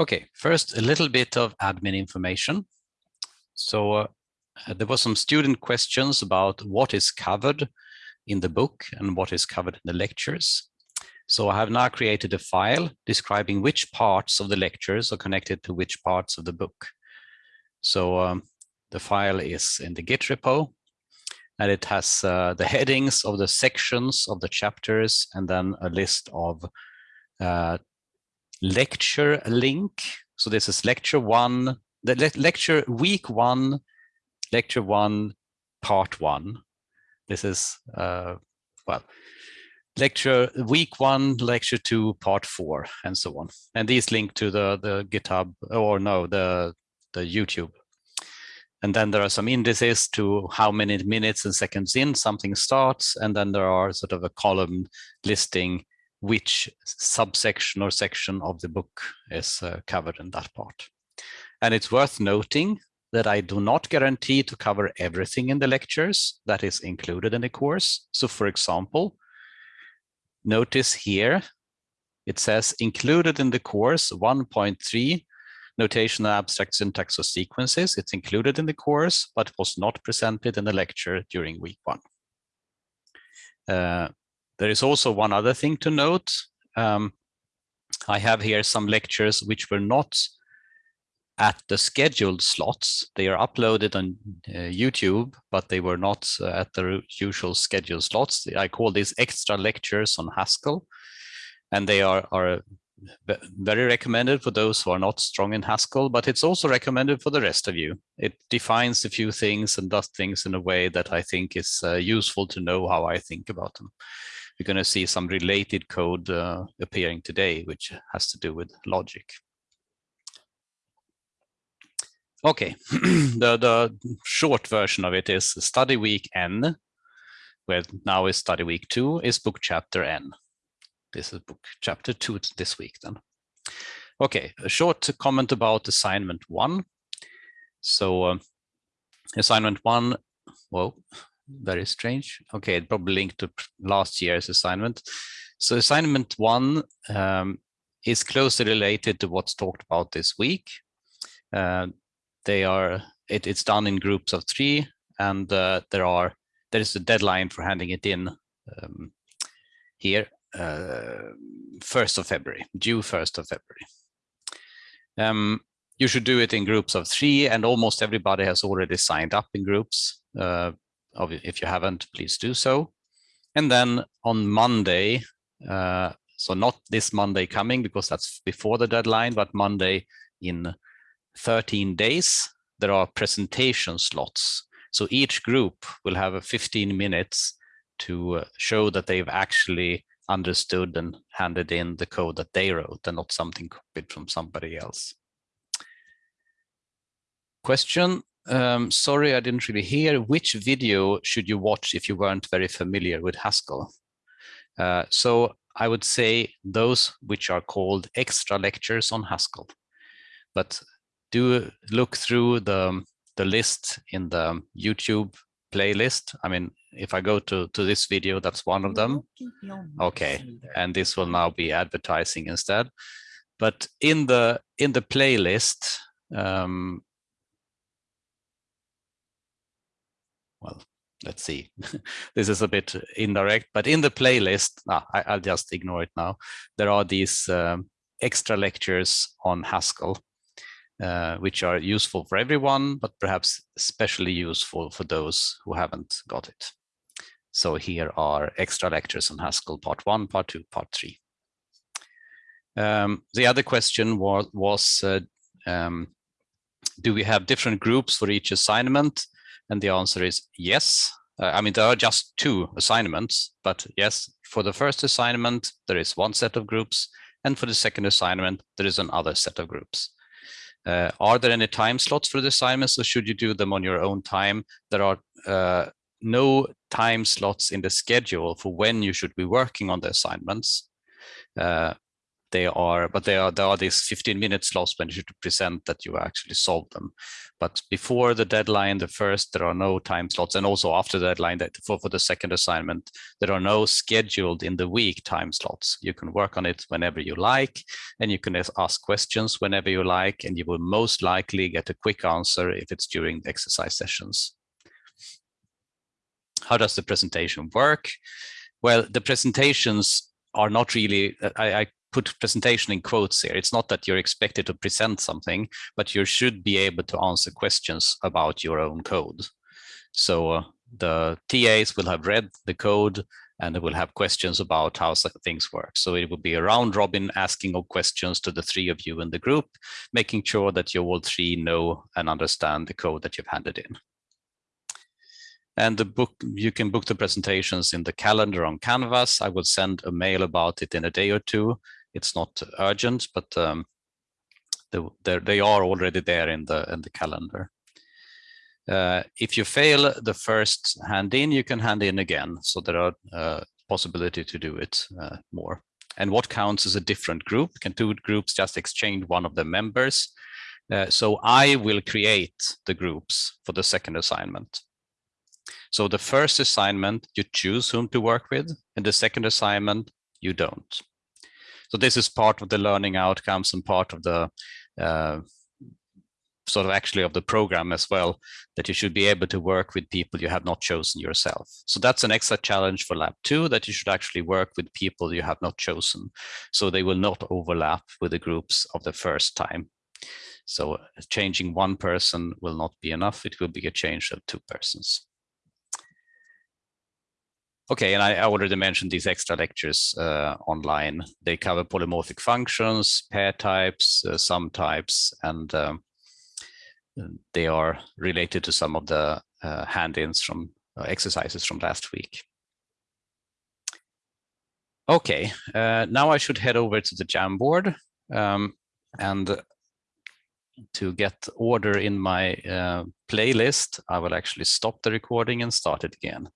Okay, first a little bit of admin information. So uh, there were some student questions about what is covered in the book and what is covered in the lectures. So I have now created a file describing which parts of the lectures are connected to which parts of the book. So um, the file is in the Git repo and it has uh, the headings of the sections of the chapters and then a list of uh, lecture link. So this is lecture one, the le lecture week one, lecture one, part one. This is, uh, well, lecture week one, lecture two, part four, and so on. And these link to the, the GitHub, or no, the, the YouTube. And then there are some indices to how many minutes and seconds in something starts. And then there are sort of a column listing which subsection or section of the book is uh, covered in that part. And it's worth noting that I do not guarantee to cover everything in the lectures that is included in the course. So for example, notice here, it says included in the course 1.3 notation and abstract syntax or sequences. It's included in the course, but was not presented in the lecture during week one. Uh, there is also one other thing to note. Um, I have here some lectures which were not at the scheduled slots. They are uploaded on uh, YouTube, but they were not uh, at the usual scheduled slots. I call these extra lectures on Haskell, and they are, are very recommended for those who are not strong in Haskell, but it's also recommended for the rest of you. It defines a few things and does things in a way that I think is uh, useful to know how I think about them. You're going to see some related code uh, appearing today, which has to do with logic. Okay, the, the short version of it is study week N, where now is study week two, is book chapter N. This is book chapter two this week then. Okay, a short comment about assignment one. So uh, assignment one, well, very strange. Okay, it probably linked to last year's assignment. So assignment one um, is closely related to what's talked about this week. Uh, they are it, it's done in groups of three and uh, there are there is a deadline for handing it in um, here uh, 1st of February, due 1st of February. Um, you should do it in groups of three and almost everybody has already signed up in groups. Uh, if you haven't, please do so. And then on Monday, uh, so not this Monday coming because that's before the deadline, but Monday in 13 days, there are presentation slots. So each group will have 15 minutes to uh, show that they've actually understood and handed in the code that they wrote and not something copied from somebody else. Question, um, sorry, I didn't really hear. Which video should you watch if you weren't very familiar with Haskell? Uh, so I would say those which are called extra lectures on Haskell. But do look through the, the list in the YouTube playlist. I mean, if I go to, to this video, that's one of them. Okay, and this will now be advertising instead. But in the in the playlist, um, well, let's see. this is a bit indirect, but in the playlist, ah, I, will just ignore it now. There are these um, extra lectures on Haskell uh, which are useful for everyone, but perhaps especially useful for those who haven't got it. So here are extra lectures on Haskell part one, part two, part three. Um, the other question was, was uh, um, do we have different groups for each assignment? And the answer is yes. Uh, I mean, there are just two assignments, but yes, for the first assignment, there is one set of groups. And for the second assignment, there is another set of groups. Uh, are there any time slots for the assignments or should you do them on your own time? There are uh, no time slots in the schedule for when you should be working on the assignments. Uh, they are, but they are, there are these 15 minute slots when you should present that you actually solve them. But before the deadline, the first, there are no time slots. And also after the deadline that for, for the second assignment, there are no scheduled in the week time slots. You can work on it whenever you like, and you can ask questions whenever you like, and you will most likely get a quick answer if it's during the exercise sessions. How does the presentation work? Well, the presentations are not really, I, I put presentation in quotes here. It's not that you're expected to present something, but you should be able to answer questions about your own code. So uh, the TAs will have read the code and they will have questions about how things work. So it will be a round robin asking of questions to the three of you in the group, making sure that you all three know and understand the code that you've handed in. And the book, you can book the presentations in the calendar on Canvas. I will send a mail about it in a day or two it's not urgent, but um, they, they are already there in the in the calendar. Uh, if you fail the first hand in, you can hand in again. So there are uh, possibility to do it uh, more. And what counts as a different group? Can two groups just exchange one of the members? Uh, so I will create the groups for the second assignment. So the first assignment, you choose whom to work with, and the second assignment, you don't. So this is part of the learning outcomes and part of the uh, sort of actually of the program as well, that you should be able to work with people you have not chosen yourself. So that's an extra challenge for lab two, that you should actually work with people you have not chosen. So they will not overlap with the groups of the first time. So changing one person will not be enough. It will be a change of two persons. Okay, and I already mentioned these extra lectures uh, online. They cover polymorphic functions, pair types, uh, sum types, and um, they are related to some of the uh, hand-ins from uh, exercises from last week. Okay, uh, now I should head over to the Jamboard um, and to get order in my uh, playlist, I will actually stop the recording and start it again.